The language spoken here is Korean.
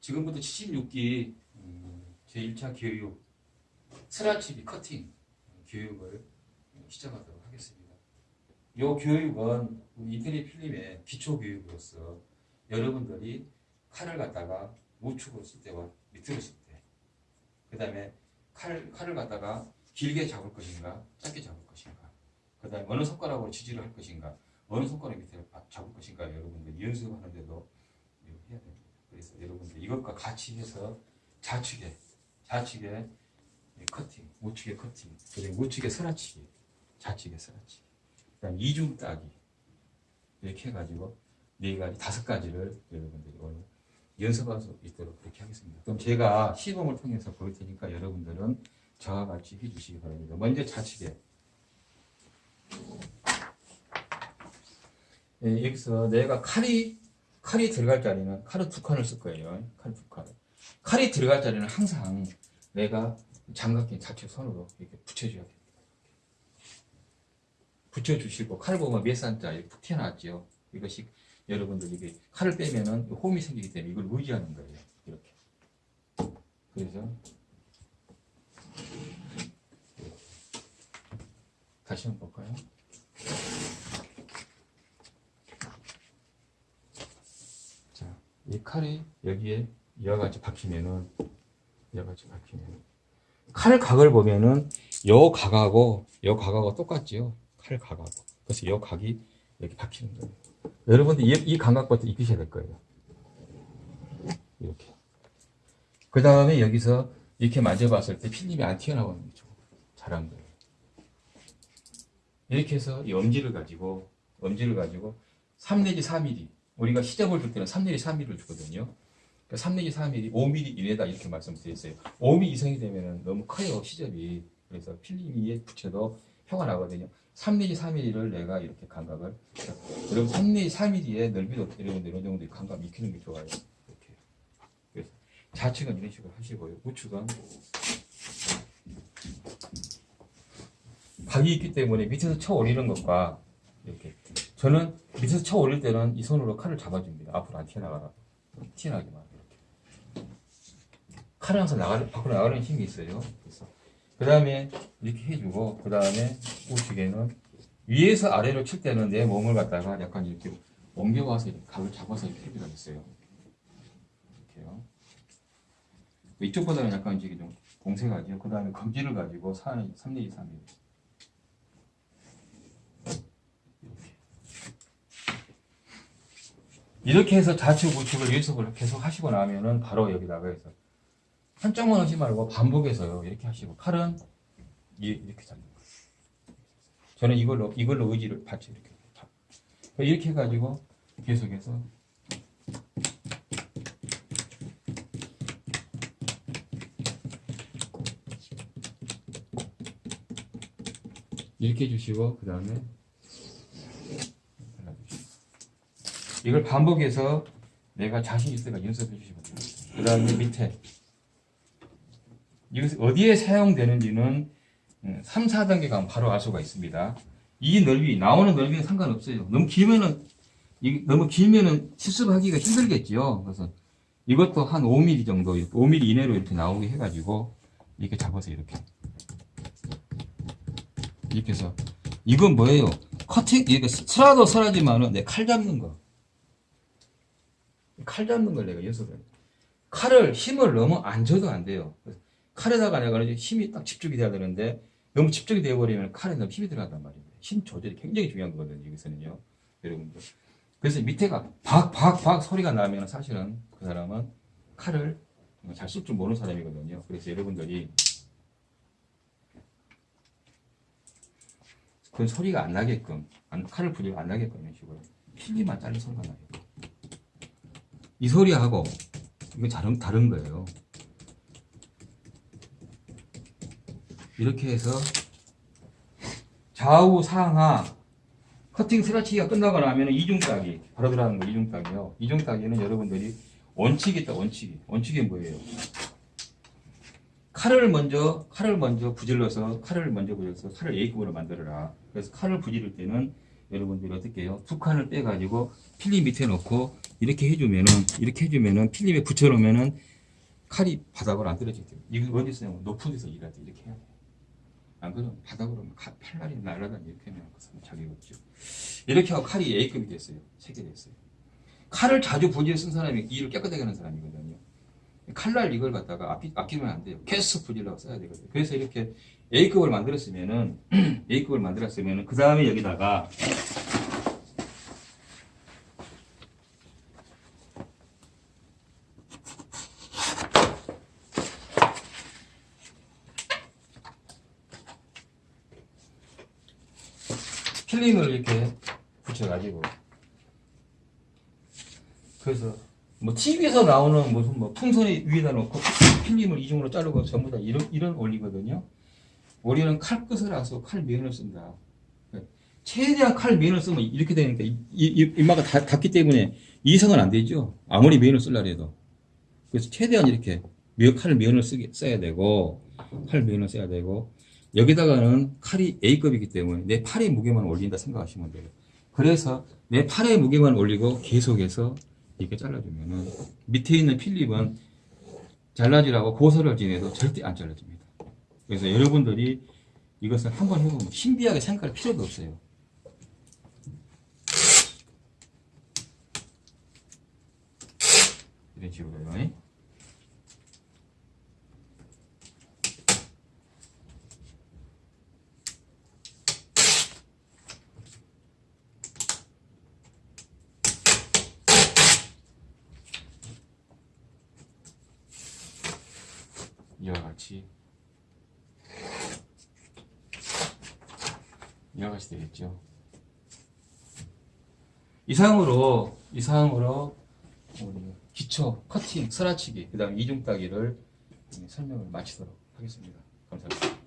지금부터 76기 제1차 교육 스라치비 커팅 교육을 시작하도록 하겠습니다. 이 교육은 인테리어 필름의 기초 교육으로서 여러분들이 칼을 갖다가 우측으로 쓸 때와 밑으로 쓸 때, 그 다음에 칼, 칼을 갖다가 길게 잡을 것인가, 짧게 잡을 것인가, 그 다음에 어느 손가락으로 지지를 할 것인가, 어느 손가락 밑에 잡을 것인가 여러분들 연습하는데도 이거 해야 됩니다. 그래서 여러분들 이것과 같이 해서 좌측에, 좌측에 커팅, 우측에 커팅, 그리고 우측에 스라치기, 좌측에 스라치기, 그 다음에 이중 따기 이렇게 해가지고 네 가지, 다섯 가지를 여러분들이 오늘 연습할 수 있도록 그렇게 하겠습니다. 그럼 제가 시범을 통해서 보일 테니까 여러분들은 저와 같이 해주시기 바랍니다. 먼저 좌측에 예, 여기서 내가 칼이 칼이 들어갈 자리는 칼은 두 칸을 쓸 거예요. 칼 두 칸. 칼이 들어갈 자리는 항상 내가 장갑kin 좌측 손으로 이렇게 붙여줘야 됩니다. 붙여주시고 칼 보면 몇 산자 이렇게 푹 튀어나왔죠. 이것이 여러분들 이게 칼을 빼면은 홈이 생기기 때문에 이걸 의지하는 거예요. 이렇게. 그래서 다시 한번 볼까요? 자, 이 칼이 여기에 이와 같이 박히면은 이와 같이 박히면 칼 각을 보면은 요 각하고 요 각하고 똑같지요. 칼 각하고. 그래서 요 각이 이렇게 박히는 거예요. 여러분들 이, 이 감각부터 익히셔야 될 거예요. 이렇게. 그 다음에 여기서 이렇게 만져봤을 때 필름이 안 튀어나오는 거죠. 잘한 거예요. 이렇게 해서 이 엄지를 가지고, 엄지를 가지고 3 내지 4mm. 우리가 시접을 줄 때는 3 내지 4mm를 주거든요. 3 내지 4mm, 5mm 이내다 이렇게 말씀드렸어요. 5mm 이상이 되면 너무 커요, 시접이. 그래서 필름이 붙여도 표가 나거든요. 3 내지 4mm를 내가 이렇게 감각을 자, 여러분 3 내지 4mm의 넓이도 어느 정도 감각 익히는 게 좋아요. 이렇게. 그래서 좌측은 이런 식으로 하시고요. 우측은 각이 있기 때문에 밑에서 쳐 올리는 것과 이렇게 저는 밑에서 쳐 올릴 때는 이 손으로 칼을 잡아줍니다. 앞으로 안 튀어나가라. 튀어나가기만 이렇게. 칼은 항상 나가, 밖으로 나가는 힘이 있어요. 그래서 그 다음에 이렇게 해주고 그 다음에 우측에는 위에서 아래로 칠 때는 내 몸을 갖다가 약간 이렇게 옮겨와서 이렇게 각을 잡아서 이렇게 해주라 했어요. 이렇게요. 이쪽보다는 약간 이제 좀 공세가지요. 그 다음에 검지를 가지고 3, 3, 4, 3, 1. 이렇게 해서 좌측 우측을 연습을 계속 하시고 나면은 바로 여기다가 해서 한쪽만 하지 말고 반복해서요. 이렇게 하시고 이- 이렇게 잡는 거예요. 저는 이걸로 이걸로 의지를 받쳐 이렇게 잡. 이렇게 해가지고 계속해서 이렇게 해주시고 그 다음에 이걸 반복해서 내가 자신 때가 연습해 주시면 돼요. 그 다음에 밑에 이것이 어디에 사용되는지는 3, 4단계 가면 바로 알 수가 있습니다. 이 넓이, 나오는 넓이는 상관없어요. 너무 길면은, 이- 너무 길면은 실습하기가 힘들겠지요. 그래서 이것도 한 5mm 정도, 5mm 이내로 이렇게 나오게 해가지고, 이렇게 잡아서 이렇게. 이렇게 해서, 이건 뭐예요? 커팅, 이게 슬라도 슬하지만은 내 칼 잡는 거. 칼 잡는 걸 내가 연습을 해요. 칼을 힘을 너무 안 줘도 안 돼요. 칼에다가 내가 힘이 딱 집중이 돼야 되는데 너무 집중이 되어버리면 칼에 너무 힘이 들어간단 말이에요. 힘 조절이 굉장히 중요한 거거든요. 여기서는요. 여러분들. 그래서 밑에가 박, 박, 박 소리가 나면 사실은 그 사람은 칼을 잘 쓸 줄 모르는 사람이거든요. 그래서 여러분들이 그 소리가 안 나게끔, 안, 칼을 부리고 안 나게끔 이런 식으로 필기만 자른 소리가 나요. 이 소리하고 이거 다른, 다른 거예요. 이렇게 해서 좌우 상하 커팅 스라치기가 끝나고 나면 이중 따기 바로 들어가는 거 이중 따기요. 이중 따기는 여러분들이 원칙이 있다 원칙이 원칙이 뭐예요? 칼을 먼저 칼을 먼저 부질러서 칼을 먼저 부질러서 칼을 A급으로 만들어라. 그래서 칼을 부지를 때는 여러분들이 어떻게 해요? 두 칸을 빼가지고 필름 밑에 놓고 이렇게 해주면은 이렇게 해주면은 필름에 붙여놓으면은 칼이 바닥으로 안 떨어지기 때문에 이거 어디 있으냐면 높은 데서 일할 때 이렇게 해야 돼. 안 그러면 바닥으로 팔날이 날아다니 이렇게 하면 자격이 없죠. 이렇게 하고 칼이 A급이 됐어요. 체계됐어요. 칼을 자주 부지에 쓴 사람이 일을 깨끗하게 하는 사람이거든요. 칼날 이걸 갖다가 아끼, 아끼면 안 돼요. 계속 부지라고 써야 되거든요. 그래서 이렇게 A급을 만들었으면은 A급을 만들었으면은 그 다음에 여기다가 필름을 이렇게 붙여가지고 그래서 뭐 TV에서 나오는 무슨 뭐 풍선이 위에다 놓고 필름을 이중으로 자르고 전부 다 이런 이런 원리거든요. 우리는 칼 끝을 아서 칼 면을 쓴다. 최대한 칼 면을 쓰면 이렇게 되니까 이, 이, 이마가 다, 닿기 때문에 이상은 안 되죠. 아무리 면을 쓰려 해도. 그래서 최대한 이렇게 면, 칼 면을 쓰게, 써야 되고 칼 면을 써야 되고 여기다가는 칼이 A급이기 때문에 내 팔의 무게만 올린다 생각하시면 돼요. 그래서 내 팔의 무게만 올리고 계속해서 이렇게 잘라주면은 밑에 있는 필립은 잘라지라고 고소를 지내도 절대 안 잘라집니다. 그래서 여러분들이 이것을 한번 해보면 신비하게 생각할 필요도 없어요. 이런 식으로요. 이와 같이 같이 되겠죠. 이상으로 이상으로 기초 커팅, 스라치기, 그다음 이중 따기를 설명을 마치도록 하겠습니다. 감사합니다.